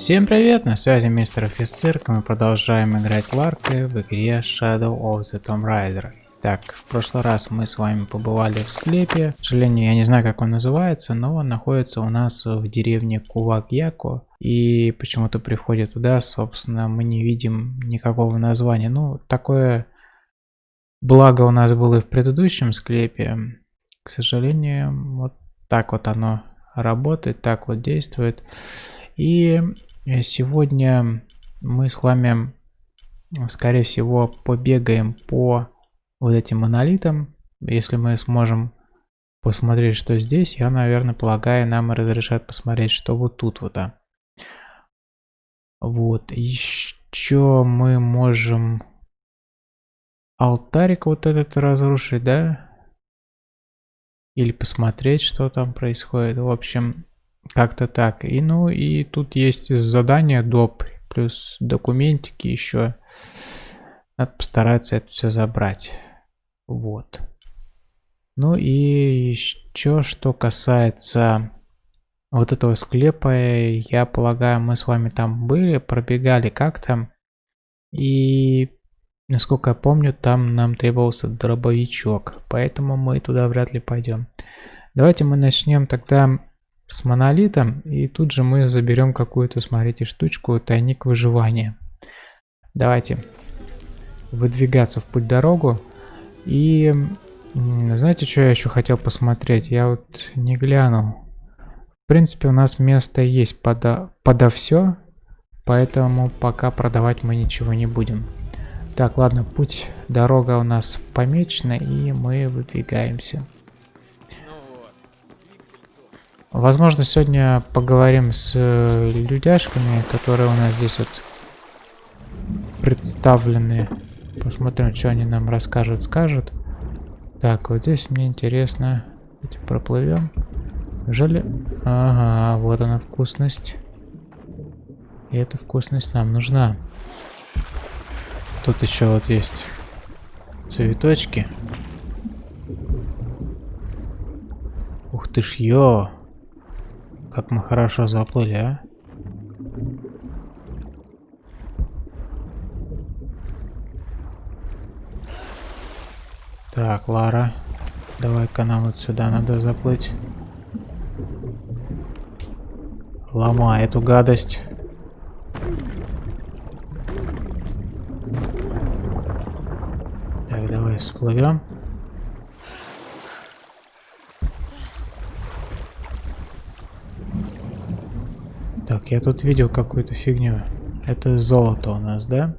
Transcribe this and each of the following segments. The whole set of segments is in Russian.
Всем привет, на связи мистер офицер, мы продолжаем играть Ларкой в игре Shadow of the Tomb Raider. Так, в прошлый раз мы с вами побывали в склепе, к сожалению я не знаю как он называется, но он находится у нас в деревне Кувак-Яко. И почему-то приходит туда, собственно, мы не видим никакого названия. Ну, такое благо у нас было и в предыдущем склепе. К сожалению, вот так вот оно работает, так вот действует. И сегодня мы с вами, скорее всего, побегаем по вот этим монолитам. Если мы сможем посмотреть, что здесь, я, наверное, полагаю, нам разрешат посмотреть, что вот тут вот. А. Вот, еще мы можем алтарик вот этот разрушить, да? Или посмотреть, что там происходит. В общем, как-то так. И ну и тут есть задание доп. Плюс документики еще. Надо постараться это все забрать. Вот. Ну и еще что касается вот этого склепа, я полагаю, мы с вами там были, пробегали как-то. И, насколько я помню, там нам требовался дробовичок. Поэтому мы туда вряд ли пойдем. Давайте мы начнем тогда с монолитом. И тут же мы заберем какую-то, смотрите, штучку, тайник выживания. Давайте выдвигаться в путь дорогу. И знаете, что я еще хотел посмотреть? Я вот не глянул. В принципе, у нас место есть подо, подо все. Поэтому пока продавать мы ничего не будем. Так, ладно, путь, дорога у нас помечена, и мы выдвигаемся. Возможно, сегодня поговорим с э, людяшками, которые у нас здесь вот представлены. Посмотрим, что они нам расскажут, скажут. Так, вот здесь мне интересно. Давайте проплывем. Неужели... Ага, вот она вкусность. И эта вкусность нам нужна. Тут еще вот есть цветочки. Ух ты ж, ё! Как мы хорошо заплыли, а? Так, Лара, давай-ка нам вот сюда надо заплыть. Ломай эту гадость. Так, давай всплывем. Так, я тут видел какую-то фигню. Это золото у нас, да?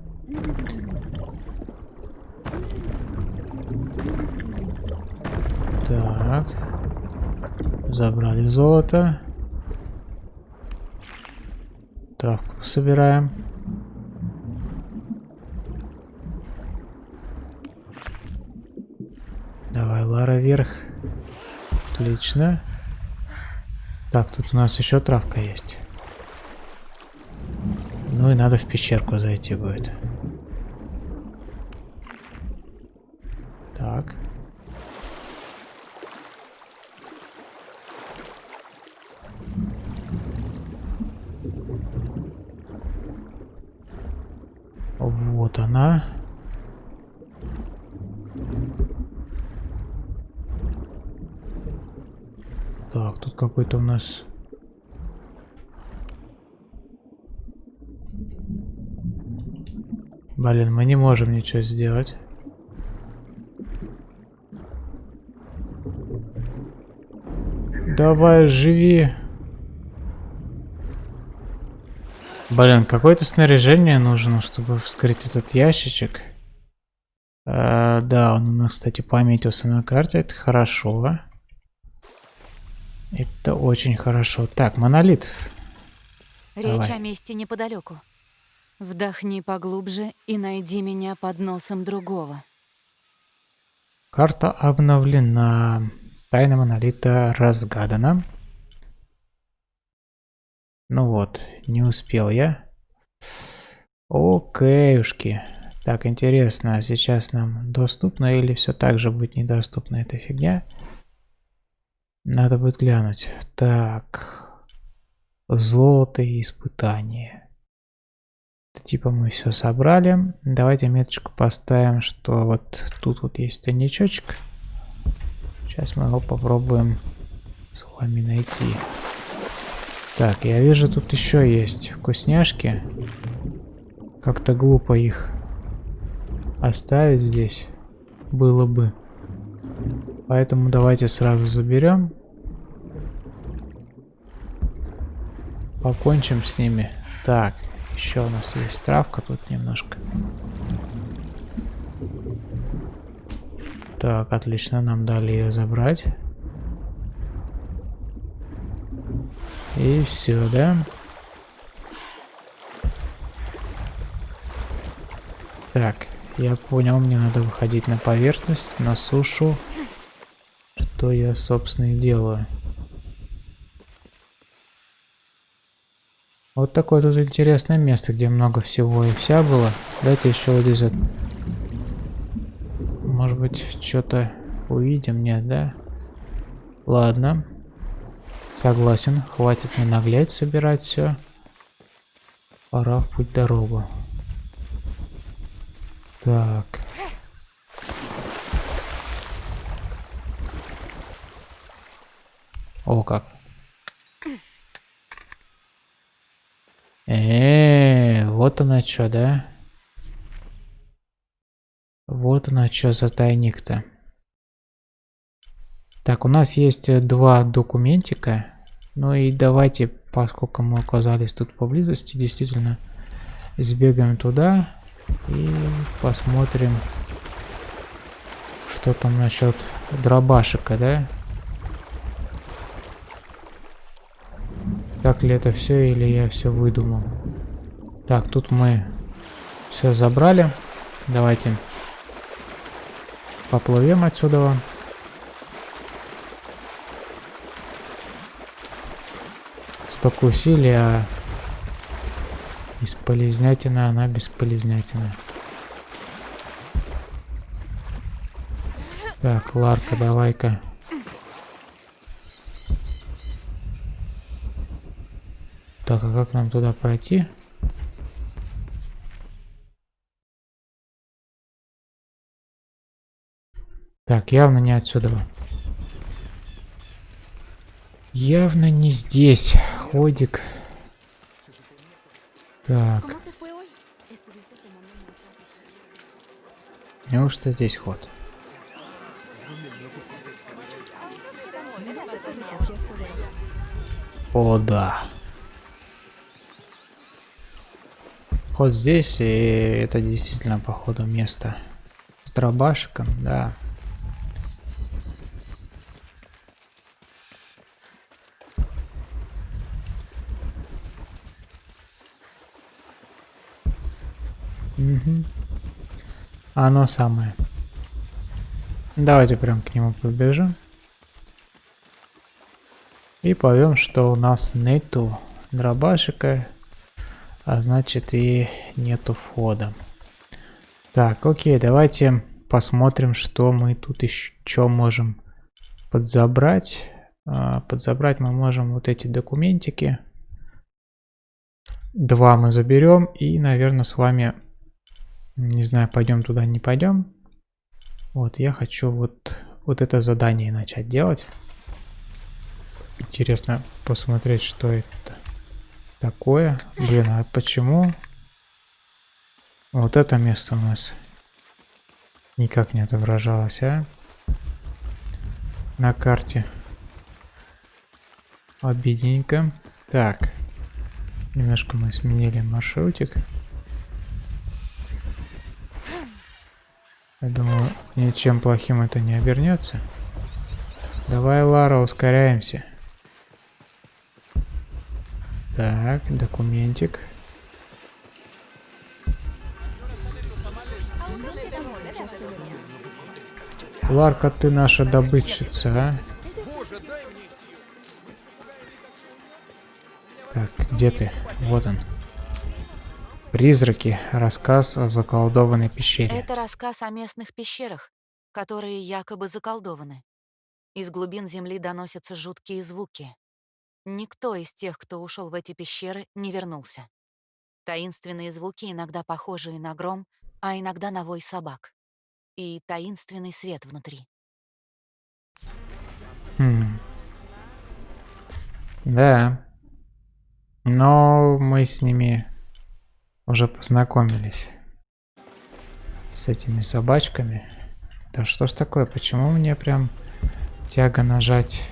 Так. Забрали золото. Травку собираем. Давай, Лара, вверх. Отлично. Так, тут у нас еще травка есть. Ну и надо в пещерку зайти будет. Так. Вот она. Так, тут какой-то у нас Блин, мы не можем ничего сделать. Давай, живи. Блин, какое-то снаряжение нужно, чтобы вскрыть этот ящичек. А, да, он у нас, кстати, пометился на карте. Это хорошо. Это очень хорошо. Так, монолит. Речь Давай. о месте неподалеку. Вдохни поглубже и найди меня под носом другого. Карта обновлена. Тайна монолита разгадана. Ну вот, не успел я. Окейушки. Так, интересно, а сейчас нам доступно или все так же будет недоступна эта фигня? Надо будет глянуть. Так. Золото и испытание. Типа мы все собрали. Давайте меточку поставим, что вот тут вот есть тайничочек. Сейчас мы его попробуем с вами найти. Так, я вижу, тут еще есть вкусняшки. Как-то глупо их оставить здесь было бы. Поэтому давайте сразу заберем. Покончим с ними. Так, еще у нас есть травка тут немножко. Так, отлично, нам дали ее забрать. И все, да? Так, я понял, мне надо выходить на поверхность, на сушу. Что я, собственно, и делаю. Вот такое тут интересное место, где много всего и вся было. Давайте еще вот здесь вот. Может быть, что-то увидим, нет, да? Ладно. Согласен, хватит не наглять, собирать все. Пора в путь дорогу. Так. О, как. Э, -э, -э вот она что, да? Вот она что за тайник-то. Так, у нас есть э, два документика. Ну и давайте, поскольку мы оказались тут поблизости, действительно, сбегаем туда и посмотрим, что там насчет дробашика, да? Так ли это все или я все выдумал? Так, тут мы все забрали. Давайте поплывем отсюда. столько усилий, а бесполезнятина, она бесполезнятина. Так, Ларка, давай-ка. Так, а как нам туда пройти? Так, явно не отсюда. Явно не здесь ходик. Так. Неужто здесь ход? О, да. Ход здесь, и это действительно, походу, место с дробашиком, да. Оно самое. Давайте прям к нему побежим. И поймем, что у нас нету дробашика, а значит и нету входа. Так, окей, давайте посмотрим, что мы тут еще можем подзабрать. А, подзабрать мы можем вот эти документики. Два мы заберем и, наверное, с вами не знаю, пойдем туда, не пойдем. Вот, я хочу вот, вот это задание начать делать. Интересно посмотреть, что это такое. Блин, а почему вот это место у нас никак не отображалось, а? На карте. Обидненько. Так. Немножко мы сменили маршрутик. Я думаю, ничем плохим это не обернется. Давай, Лара, ускоряемся. Так, документик. Ларка, ты наша добытчица, а? Так, где ты? Вот он. Призраки. Рассказ о заколдованной пещере. Это рассказ о местных пещерах, которые якобы заколдованы. Из глубин земли доносятся жуткие звуки. Никто из тех, кто ушел в эти пещеры, не вернулся. Таинственные звуки, иногда похожие на гром, а иногда на вой собак. И таинственный свет внутри. Хм. Да. Но мы с ними уже познакомились. С этими собачками. Да что ж такое? Почему мне прям тяга нажать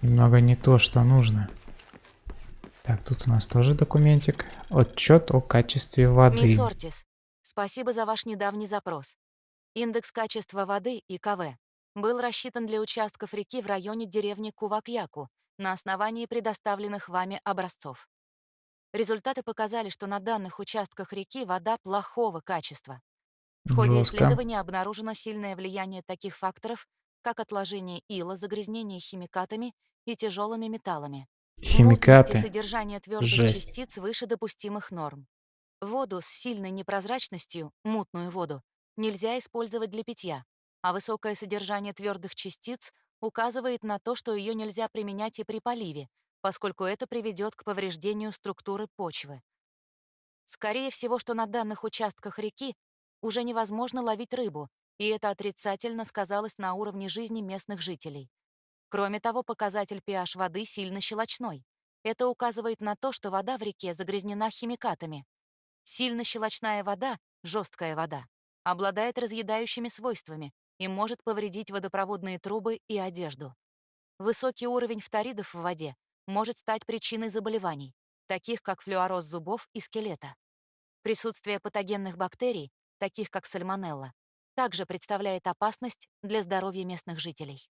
немного не то, что нужно? Так, тут у нас тоже документик. Отчет о качестве воды. Мисс Ортис, спасибо за ваш недавний запрос. Индекс качества воды, ИКВ, был рассчитан для участков реки в районе деревни Кувакьяку на основании предоставленных вами образцов. Результаты показали, что на данных участках реки вода плохого качества. В ходе Жестко. исследования обнаружено сильное влияние таких факторов, как отложение ила, загрязнение химикатами и тяжелыми металлами. Химикаты. Мутность содержание твердых Жесть. частиц выше допустимых норм. Воду с сильной непрозрачностью, мутную воду, нельзя использовать для питья, а высокое содержание твердых частиц указывает на то, что ее нельзя применять и при поливе, поскольку это приведет к повреждению структуры почвы. Скорее всего, что на данных участках реки уже невозможно ловить рыбу, и это отрицательно сказалось на уровне жизни местных жителей. Кроме того, показатель pH воды сильно щелочной. Это указывает на то, что вода в реке загрязнена химикатами. Сильно щелочная вода, жесткая вода, обладает разъедающими свойствами и может повредить водопроводные трубы и одежду. Высокий уровень фторидов в воде может стать причиной заболеваний, таких как флюороз зубов и скелета. Присутствие патогенных бактерий, таких как сальмонелла, также представляет опасность для здоровья местных жителей.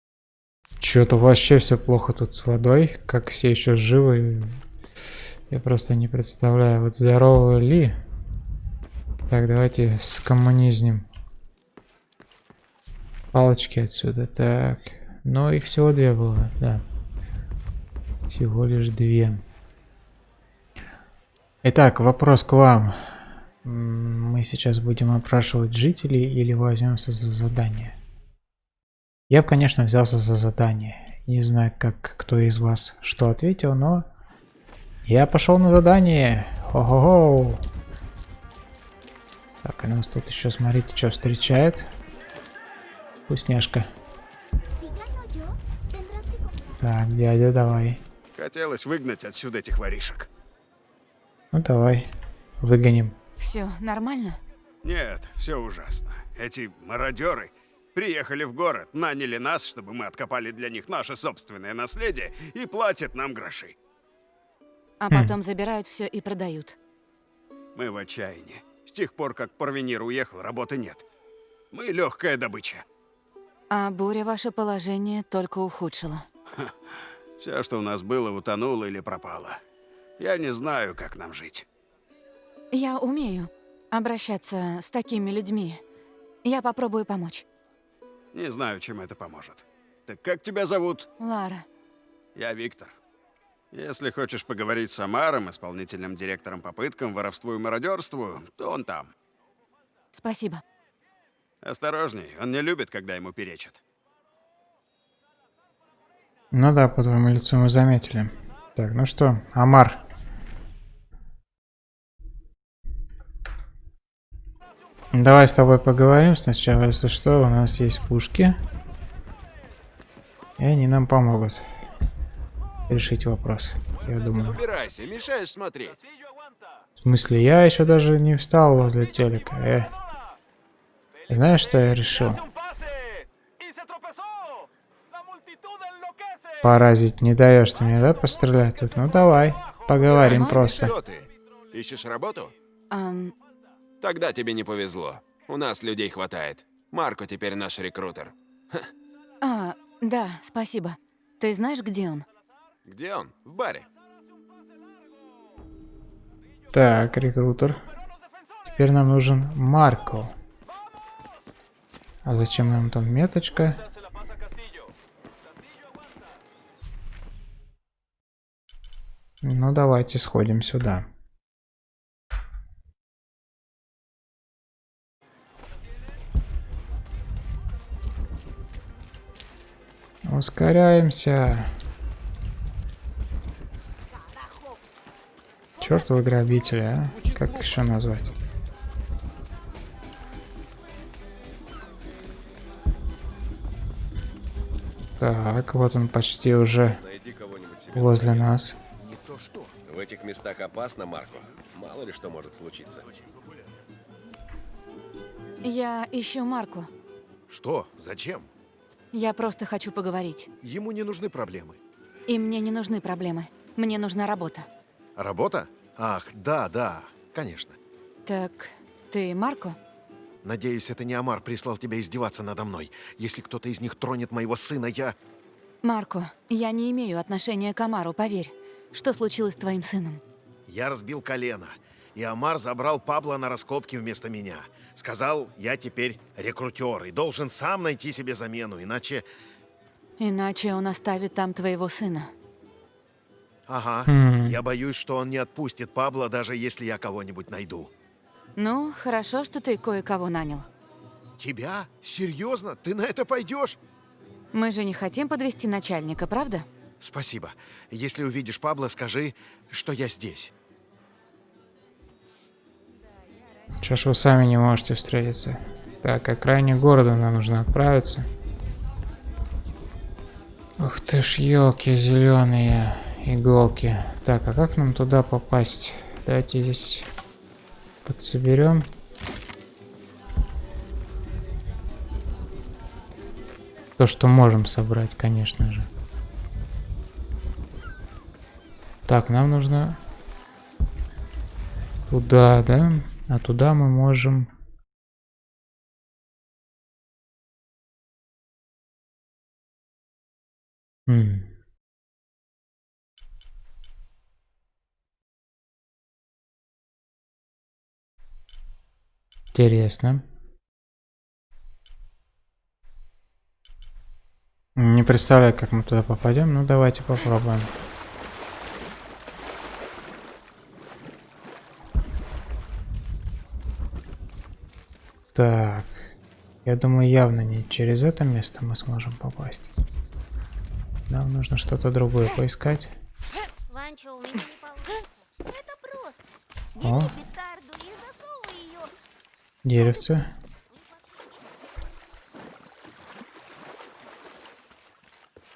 Что-то вообще все плохо тут с водой. Как все еще живы. Я просто не представляю. Вот здоровы ли? Так, давайте скоммунизнем. Палочки отсюда. Так. Но их всего две было, да. Всего лишь две. Итак, вопрос к вам. Мы сейчас будем опрашивать жителей или возьмемся за задание? Я бы, конечно, взялся за задание. Не знаю, как кто из вас что ответил, но я пошел на задание. Хо-хо-хо. Так, и нас тут еще, смотрите, что встречает. Вкусняшка. Так, дядя, давай. Хотелось выгнать отсюда этих воришек. Ну давай, выгоним. Все нормально? Нет, все ужасно. Эти мародеры приехали в город, наняли нас, чтобы мы откопали для них наше собственное наследие и платят нам гроши. А Хм. потом забирают все и продают. Мы в отчаянии. С тех пор, как Порвенир уехал, работы нет. Мы легкая добыча. А буря ваше положение только ухудшила. Все, что у нас было, утонуло или пропало. Я не знаю, как нам жить. Я умею обращаться с такими людьми. Я попробую помочь. Не знаю, чем это поможет. Так как тебя зовут? Лара, Я Виктор. Если хочешь поговорить с Амаром, исполнительным директором по пыткам, воровству и мародерству, то он там. спасибо. Осторожней, он не любит, когда ему перечат. Ну да, по твоему лицу мы заметили. Так, ну что, Амар. Давай с тобой поговорим сначала, если что, у нас есть пушки. И они нам помогут решить вопрос, я думаю. Убирайся, мешаешь смотреть. В смысле, я еще даже не встал возле телека. Э. Знаешь, что я решил? Паразит, не даешь ты мне, да, пострелять тут? Ну давай, поговорим просто. Что ты? Ищешь работу? Ам, Тогда тебе не повезло. У нас людей хватает. Марко теперь наш рекрутер. а, да, спасибо. Ты знаешь, где он? Где он? В баре. Так, рекрутер. Теперь нам нужен Марко. А зачем нам там меточка? Ну давайте сходим сюда. Ускоряемся. Чертовы грабители, а? Как еще назвать? Так, вот он почти уже возле нас. В этих местах опасно, Марко. Мало ли что может случиться. Я ищу Марку. Что? Зачем? Я просто хочу поговорить. Ему не нужны проблемы. И мне не нужны проблемы. Мне нужна работа. Работа? Ах, да, да, конечно. Так, ты Марко? Надеюсь, это не Амар прислал тебя издеваться надо мной. Если кто-то из них тронет моего сына, я... Марко, я не имею отношения к Амару, поверь. Что случилось с твоим сыном? Я разбил колено. И Амар забрал Пабло на раскопки вместо меня. Сказал, я теперь рекрутер и должен сам найти себе замену, иначе... Иначе он оставит там твоего сына. Ага, Хм. я боюсь, что он не отпустит Пабло, даже если я кого-нибудь найду. Ну, хорошо, что ты кое-кого нанял. Тебя? Серьезно? Ты на это пойдешь? Мы же не хотим подвести начальника, правда? Спасибо. Если увидишь Пабло, скажи, что я здесь. Чё ж вы сами не можете встретиться? Так, окраине города нам нужно отправиться. Ух ты ж, елки зеленые иголки. Так, а как нам туда попасть? Давайте здесь подсоберем. То, что можем собрать, конечно же. Так, нам нужно туда, да? А туда мы можем... М. Интересно. Не представляю, как мы туда попадем. Ну, давайте попробуем. Так. Я думаю, явно не через это место мы сможем попасть. Нам нужно что-то другое поискать. О. Деревце.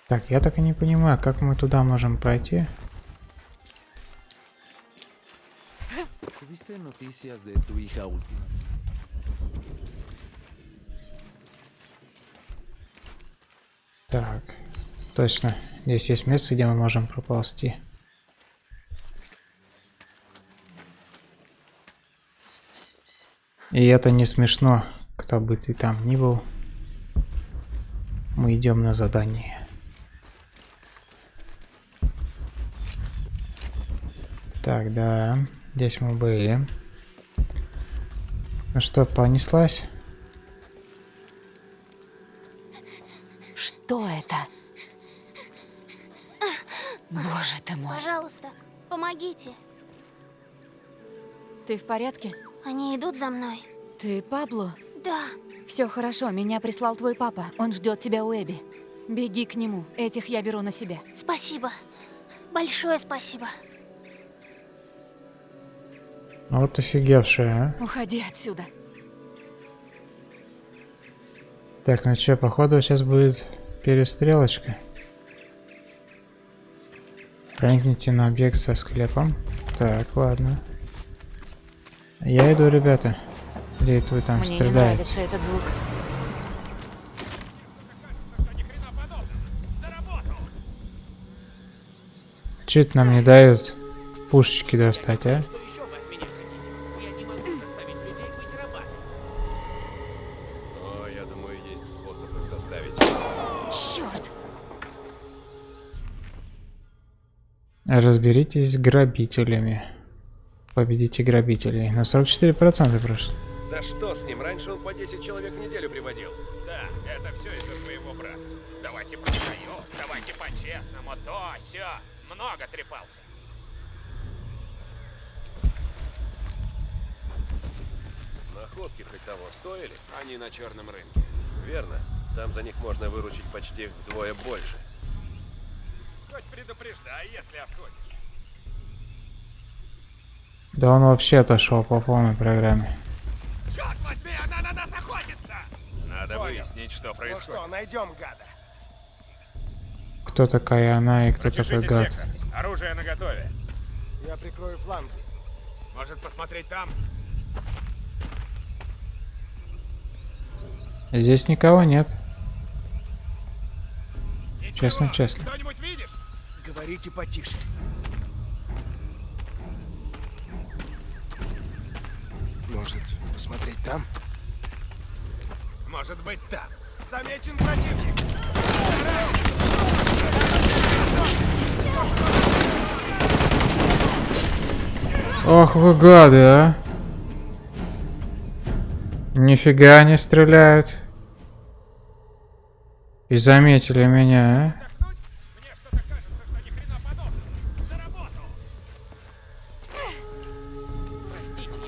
Так, я так и не понимаю, как мы туда можем пройти. ¿Tuviste noticias de tu hija última? Так, точно. Здесь есть место, где мы можем проползти. И это не смешно, кто бы ты там ни был. Мы идем на задание. Так, да, здесь мы были. Ну что, понеслась? Ты в порядке? Они идут за мной. Ты Пабло? Да. Все хорошо, меня прислал твой папа. Он ждет тебя у Эбби. Беги к нему. Этих я беру на себя. Спасибо. Большое спасибо. Вот офигевшая, а. Уходи отсюда. Так, ну что, походу сейчас будет перестрелочка. Проникните на объект со склепом. Так, ладно. Я иду, ребята. Это вы там Мне не стреляете? нравится этот звук. Это нам не дают пушечки достать, а? Разберитесь с грабителями. Победите грабителей. На 44% прошло. Да что с ним? Раньше он по 10 человек в неделю приводил. Да, это все из-за твоего брата. Давайте про союз, давайте по-честному, то, все. Много трепался. Находки хоть того стоили? Они на черном рынке. Верно. Там за них можно выручить почти вдвое больше. Хоть предупреждай, если отходишь. Да он вообще отошел по полной программе. Черт возьми, она на нас охотится! Надо выяснить, что Ну происходит. что, найдем гада. Кто такая она и кто такой гад? сектор. Оружие наготове. Я прикрою фланги. Может посмотреть там? Здесь никого нет. Ничего. Честно, честно. Говорите потише. Может, посмотреть там? Может быть там. Замечен противник. Ох вы гады, а. Нифига они стреляют. И заметили меня, а?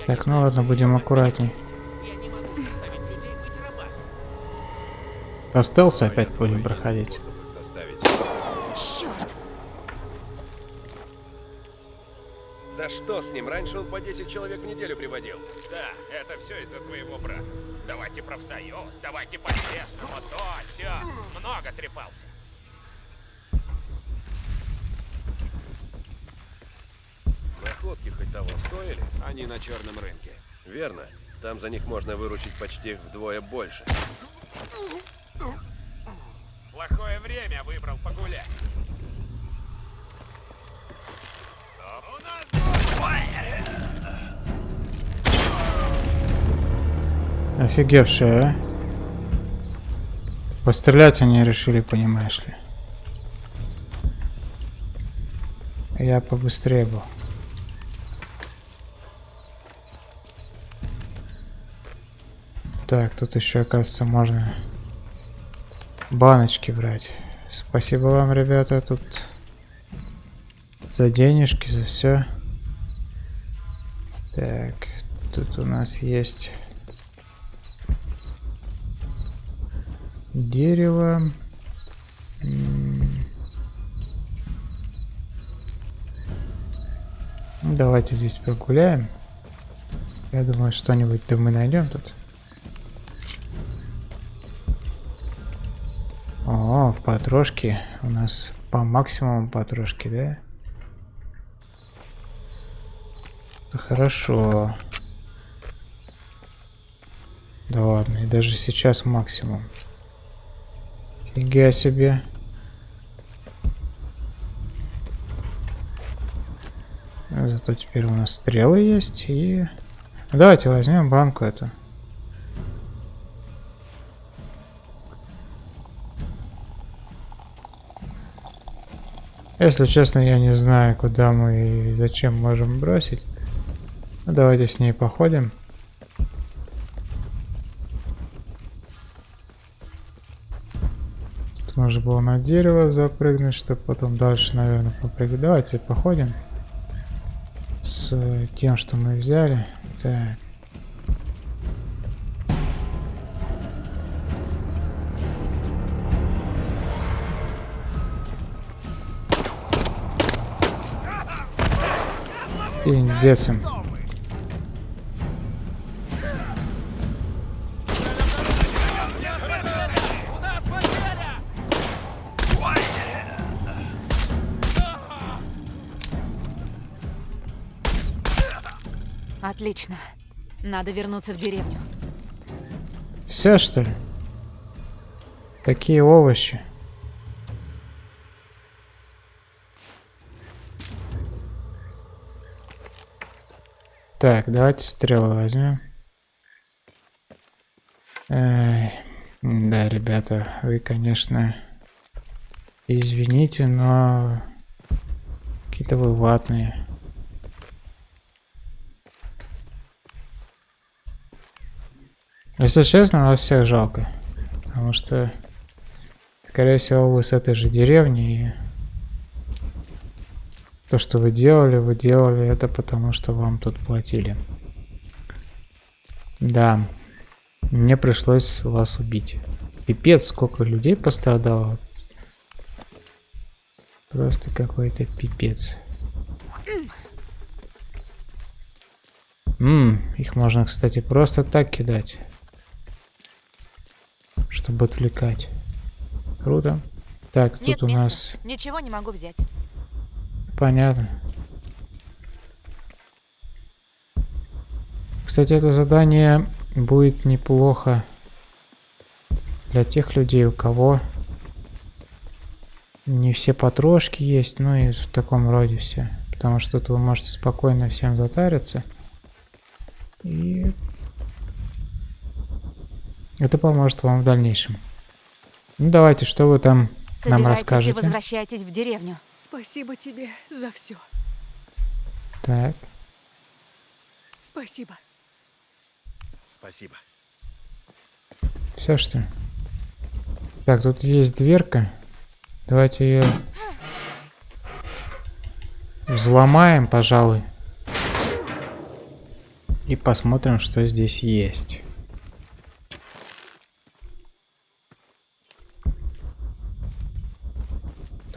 Так, ну ладно, будем аккуратней. Остался опять будем проходить. Черт! Да что с ним? Раньше он по 10 человек в неделю приводил. Да, это все из-за твоего брата. Давайте профсоюз, давайте по-честному, то, все. Много трепался. Находки хоть того стоили? Они на черном рынке. Верно. Там за них можно выручить почти вдвое больше. Плохое время выбрал погулять. Стоп. У нас Офигевшие, а? Пострелять они решили, понимаешь ли. Я побыстрее был. Так, тут еще, оказывается, можно баночки брать. Спасибо вам, ребята, тут за денежки, за все. Так, тут у нас есть дерево. Давайте здесь прогуляем. Я думаю, что-нибудь да мы найдем тут. О, потрошки. У нас по максимуму потрошки, да? Хорошо. Да ладно, и даже сейчас максимум. Фига себе. Зато теперь у нас стрелы есть и... Давайте возьмем банку эту. Если честно, я не знаю, куда мы и зачем можем бросить. Ну, давайте с ней походим. Тут нужно было на дерево запрыгнуть, чтобы потом дальше, наверное, попрыгать. Давайте походим с э, тем, что мы взяли. Так. Пиздец им. Отлично. Надо вернуться в деревню. Все что ли? Такие овощи. Так, давайте стрелы возьмем. Эй, да, ребята, вы, конечно, извините, но какие-то вы ватные. Если честно, вас всех жалко. Потому что, скорее всего, вы с этой же деревни. И то, что вы делали, вы делали это потому, что вам тут платили. Да. Мне пришлось вас убить. Пипец, сколько людей пострадало. Просто какой-то пипец. Ммм, их можно, кстати, просто так кидать. Чтобы отвлекать. Круто. Так, Нет тут у места. нас... Ничего не могу взять. Понятно. Кстати, это задание будет неплохо для тех людей, у кого не все потрошки есть, ну и в таком роде все. Потому что тут вы можете спокойно всем затариться. И это поможет вам в дальнейшем. Ну давайте, что вы там нам Собирайтесь и расскажете? возвращайтесь в деревню. Спасибо тебе за все. Так, Спасибо. Спасибо. все что ли? Так, тут есть дверка. Давайте ее взломаем, пожалуй. И посмотрим, что здесь есть.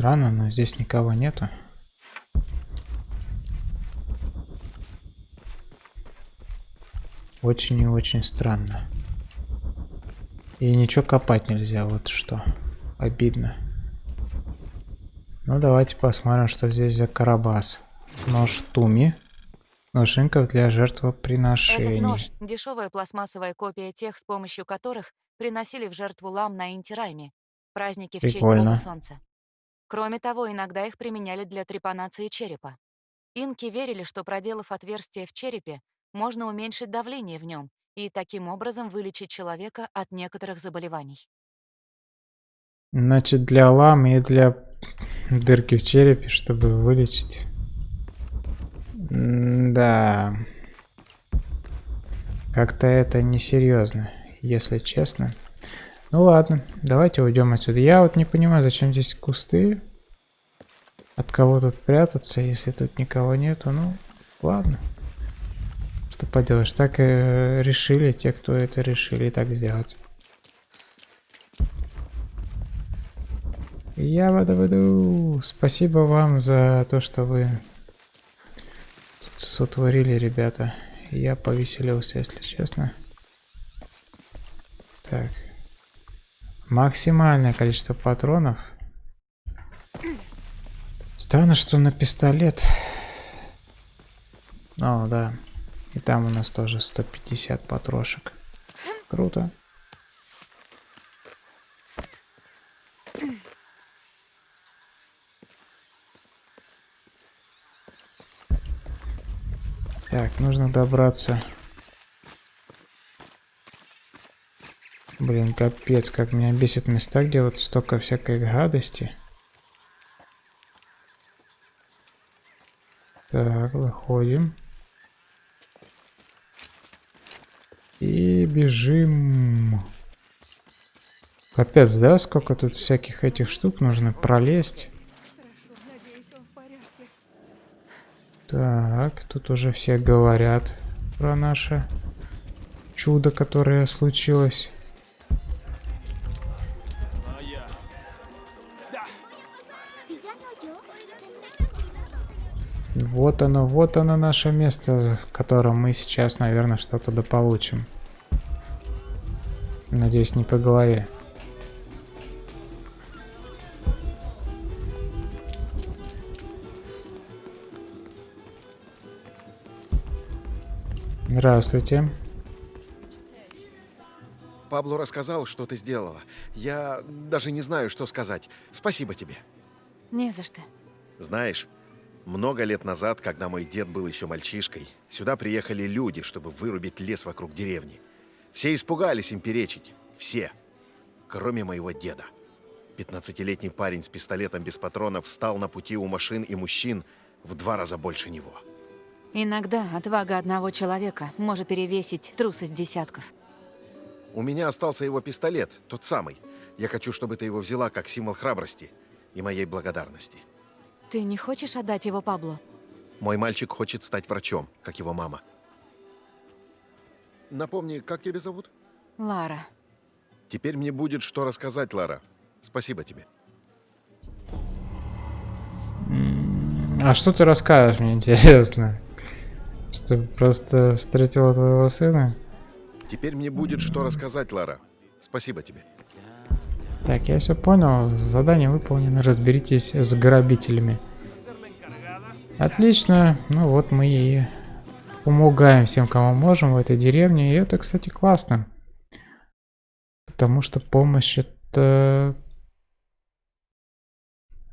Странно, но здесь никого нету. Очень и очень странно. И ничего копать нельзя, вот что. Обидно. Ну, давайте посмотрим, что здесь за карабас. Нож Туми. Ножинка для жертвоприношений. Этот нож — дешевая пластмассовая копия тех, с помощью которых приносили в жертву лам на Интирайме, праздники в честь Прикольно. бога солнца. Кроме того, иногда их применяли для трепанации черепа. Инки верили, что проделав отверстие в черепе, можно уменьшить давление в нем и таким образом вылечить человека от некоторых заболеваний. Значит, для ламы и для дырки в черепе, чтобы вылечить. Да. Как-то это несерьезно, если честно. Ну ладно, давайте уйдем отсюда. Я вот не понимаю, зачем здесь кусты. От кого тут прятаться, если тут никого нету. Ну, ладно. Что поделаешь, так и решили те, кто это решили так сделать. Я воду Спасибо вам за то, что вы сотворили, ребята. Я повеселился, если честно. Так. Максимальное количество патронов. Странно, что на пистолет. О, да. И там у нас тоже 150 патрошек. Круто. Так, нужно добраться. Блин, капец, как меня бесит места, где вот столько всякой гадости. Так, выходим. И бежим. Капец, да, сколько тут всяких этих штук нужно пролезть. Так, тут уже все говорят про наше чудо, которое случилось. Вот оно, вот оно наше место, в котором мы сейчас, наверное, что-то дополучим. Надеюсь, не по голове. Здравствуйте. Пабло рассказал, что ты сделала. Я даже не знаю, что сказать. Спасибо тебе. Не за что. Знаешь, много лет назад, когда мой дед был еще мальчишкой, сюда приехали люди, чтобы вырубить лес вокруг деревни. Все испугались им перечить. Все. Кроме моего деда. 15-летний парень с пистолетом без патронов встал на пути у машин и мужчин в два раза больше него. Иногда отвага одного человека может перевесить трусость десятков. У меня остался его пистолет, тот самый. Я хочу, чтобы ты его взяла как символ храбрости и моей благодарности. Ты не хочешь отдать его Пабло? Мой мальчик хочет стать врачом, как его мама. Напомни, как тебя зовут? Лара. Теперь мне будет что рассказать, Лара. Спасибо тебе. А что ты расскажешь, мне интересно? Что ты просто встретила твоего сына? Теперь мне будет что рассказать, Лара. Спасибо тебе. Так, я все понял. Задание выполнено. Разберитесь с грабителями. Отлично. Ну вот мы и помогаем всем, кому можем в этой деревне. И это, кстати, классно. Потому что помощь это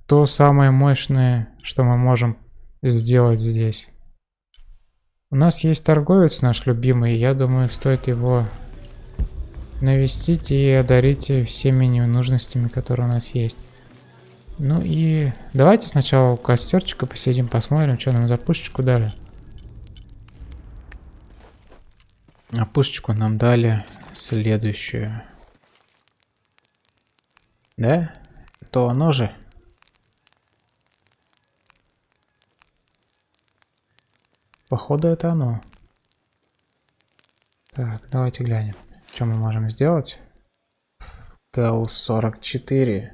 то самое мощное, что мы можем сделать здесь. У нас есть торговец наш любимый, я думаю, стоит его навестить и одарить всеми ненужностями, которые у нас есть. Ну и давайте сначала у костерчика посидим, посмотрим, что нам за пушечку дали. А пушечку нам дали следующую. Да? То оно же. Походу это оно. Так, давайте глянем, что мы можем сделать. КЛ-44.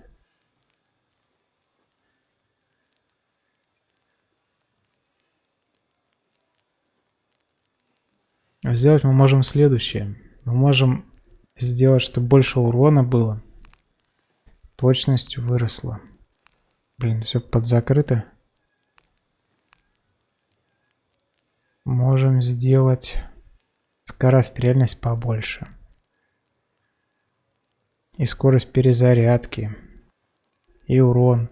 Сделать мы можем следующее. Мы можем сделать, чтобы больше урона было. Точность выросла. Блин, все подзакрыто. Можем сделать скорострельность побольше. И скорость перезарядки. И урон.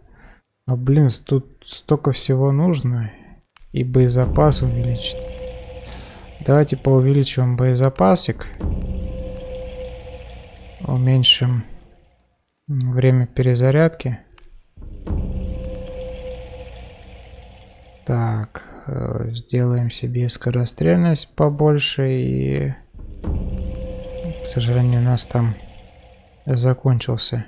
Но, блин, тут столько всего нужно. И боезапас увеличить. Давайте поувеличиваем боезапасик. Уменьшим время перезарядки. Так, э, сделаем себе скорострельность побольше и... К сожалению, у нас там закончился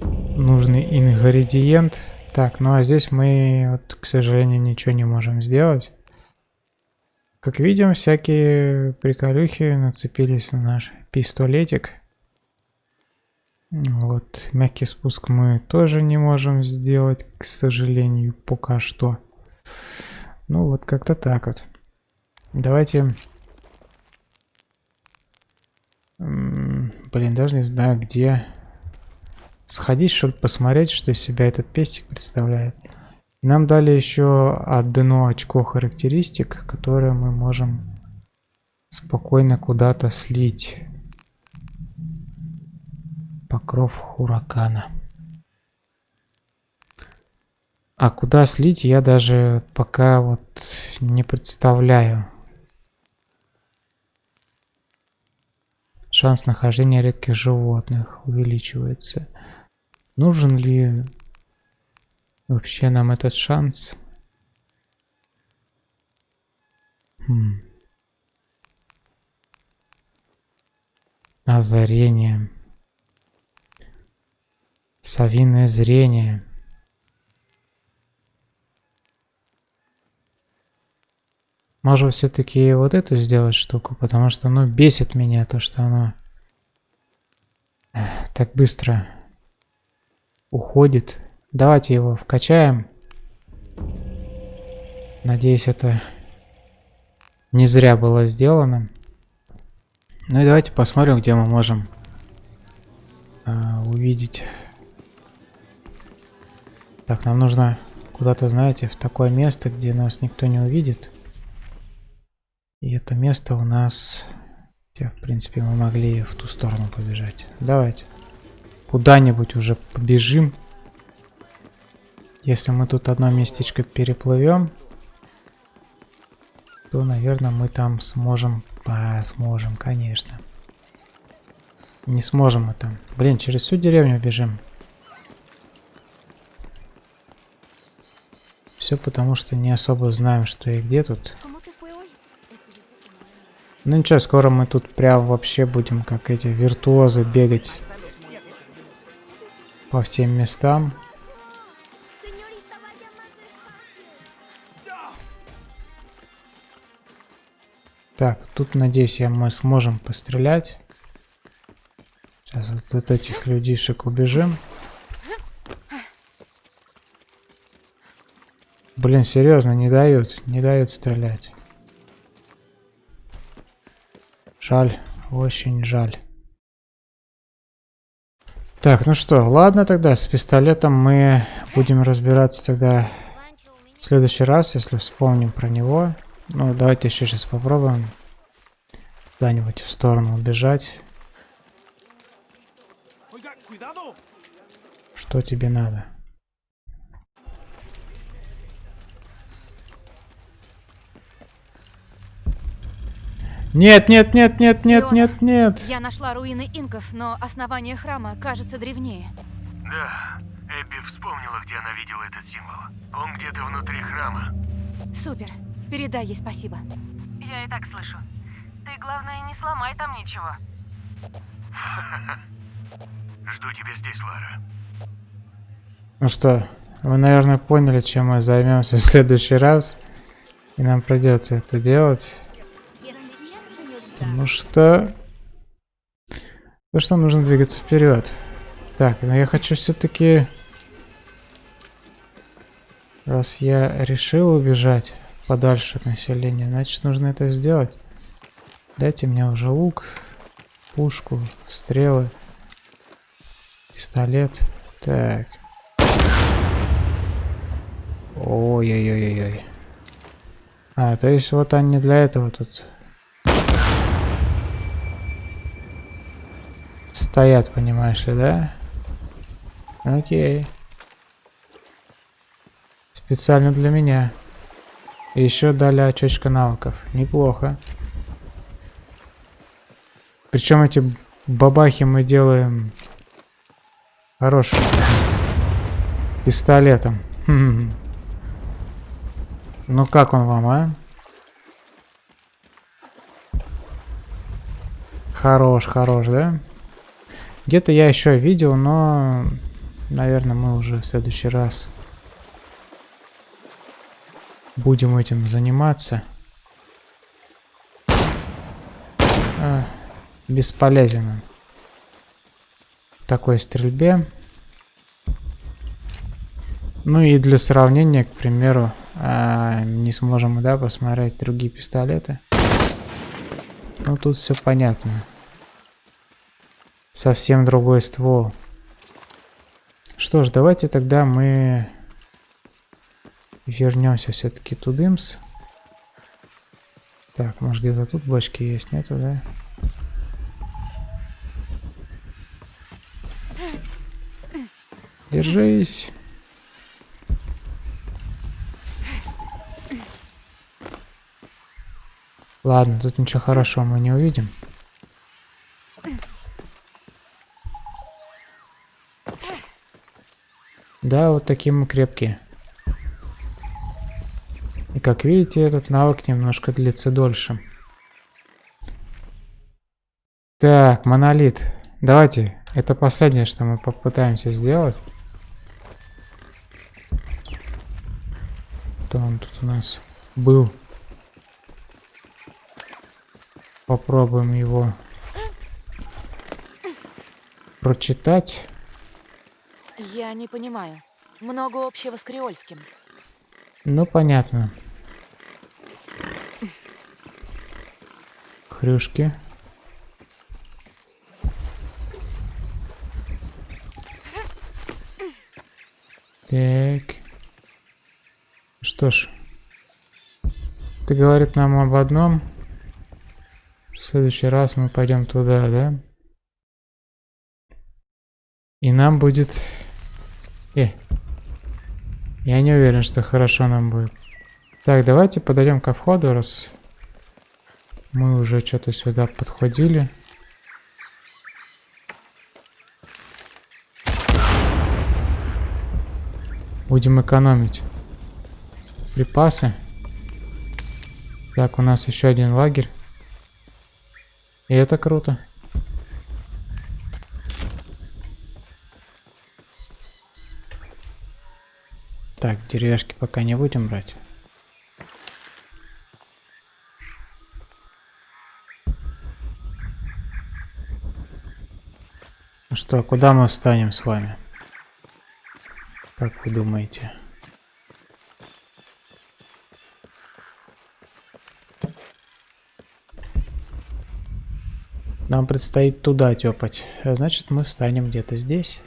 нужный ингредиент. Так, ну а здесь мы, вот, к сожалению, ничего не можем сделать. Как видим, всякие приколюхи нацепились на наш пистолетик. Вот, мягкий спуск мы тоже не можем сделать, к сожалению, пока что. Ну вот, как-то так вот. Давайте... Блин, даже не знаю, где... Сходить, что ли, посмотреть, что из себя этот пестик представляет. Нам дали еще одно очко характеристик, которые мы можем спокойно куда-то слить. Покров Хуракана. А куда слить, я даже пока вот не представляю. Шанс нахождения редких животных увеличивается. Нужен ли вообще нам этот шанс? Хм. Озарение. Совиное зрение. Может все-таки вот эту сделать штуку, потому что ну бесит меня то, что оно так быстро уходит. Давайте его вкачаем. Надеюсь, это не зря было сделано. Ну и давайте посмотрим, где мы можем а, увидеть так, нам нужно куда-то, знаете, в такое место, где нас никто не увидит. И это место у нас... Хотя, в принципе, мы могли в ту сторону побежать. Давайте. Куда-нибудь уже побежим. Если мы тут одно местечко переплывем, то, наверное, мы там сможем... А, сможем, конечно. Не сможем мы там. Блин, через всю деревню бежим. Все потому, что не особо знаем, что и где тут. Ну ничего, скоро мы тут прям вообще будем, как эти виртуозы, бегать по всем местам. Так, тут, надеюсь, я мы сможем пострелять. Сейчас вот от этих людишек убежим. Блин, серьезно, не дают, не дают стрелять. Жаль, очень жаль. Так, ну что, ладно тогда, с пистолетом мы будем разбираться тогда в следующий раз, если вспомним про него. Ну, давайте еще сейчас попробуем куда-нибудь в сторону убежать. Что тебе надо? Нет, нет, нет, нет, нет, Леона, нет, нет. Я нашла руины инков, но основание храма кажется древнее. Да, Эбби вспомнила, где она видела этот символ. Он где-то внутри храма. Супер. Передай ей спасибо. Я и так слышу. Ты, главное, не сломай там ничего. Жду тебя здесь, Лара. Ну что, вы, наверное, поняли, чем мы займемся в следующий раз. И нам придется это делать. Потому что... Потому что нужно двигаться вперед. Так, но я хочу все-таки... Раз я решил убежать подальше от населения, значит нужно это сделать. Дайте мне уже лук, пушку, стрелы, пистолет. Так. Ой-ой-ой-ой. А, то есть вот они для этого тут стоят, понимаешь ли, да? Окей. Специально для меня. Еще дали очечка навыков. Неплохо. Причем эти бабахи мы делаем хорошим пистолетом. Ну как он вам, а? Хорош, хорош, да? Где-то я еще видел, но, наверное, мы уже в следующий раз будем этим заниматься. А, бесполезен он. В такой стрельбе. Ну и для сравнения, к примеру, а, не сможем да, посмотреть другие пистолеты. Ну тут все понятно. Совсем другой ствол. Что ж, давайте тогда мы вернемся все-таки тудымс. Так, может где-то тут бочки есть, нету, да? Держись. Ладно, тут ничего хорошего мы не увидим. Да, вот такие мы крепкие. И как видите, этот навык немножко длится дольше. Так, монолит. Давайте, это последнее, что мы попытаемся сделать. Кто он тут у нас был? Попробуем его прочитать. Я не понимаю. Много общего с креольским. Ну, понятно. Хрюшки. Так. Что ж. Ты говорит нам об одном. В следующий раз мы пойдем туда, да? И нам будет... Я не уверен, что хорошо нам будет. Так, давайте подойдем ко входу, раз мы уже что-то сюда подходили. Будем экономить припасы. Так, у нас еще один лагерь. И это круто. Так, деревяшки пока не будем брать. Ну что, куда мы встанем с вами? Как вы думаете? нам предстоит туда тепать. Значит, мы встанем где-то здесь.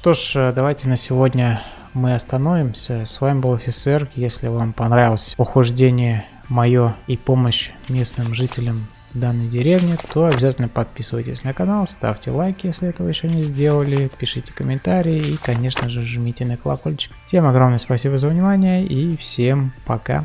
Что ж, э, давайте на сегодня мы остановимся. С вами был офицер. Если вам понравилось похождение мое и помощь местным жителям данной деревни, то обязательно подписывайтесь на канал, ставьте лайки, если этого еще не сделали, пишите комментарии и, конечно же, жмите на колокольчик. Всем огромное спасибо за внимание и всем пока.